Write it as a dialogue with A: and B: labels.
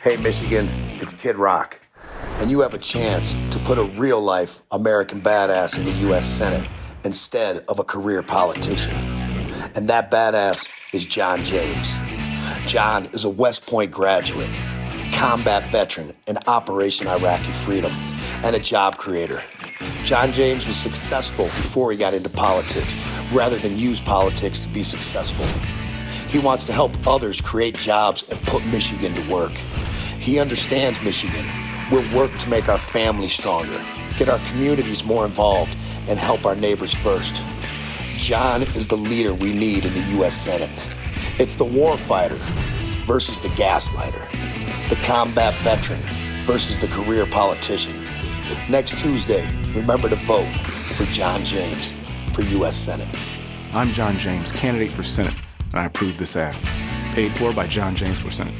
A: Hey, Michigan, it's Kid Rock. And you have a chance to put a real life American badass in the U.S. Senate instead of a career politician. And that badass is John James. John is a West Point graduate, combat veteran in Operation Iraqi Freedom, and a job creator. John James was successful before he got into politics rather than use politics to be successful. He wants to help others create jobs and put Michigan to work. He understands Michigan. We'll work to make our family stronger, get our communities more involved, and help our neighbors first. John is the leader we need in the U.S. Senate. It's the warfighter versus the gaslighter, the combat veteran versus the career politician. Next Tuesday, remember to vote for John James for U.S. Senate.
B: I'm John James, candidate for Senate, and I approve this ad. Paid for by John James for Senate.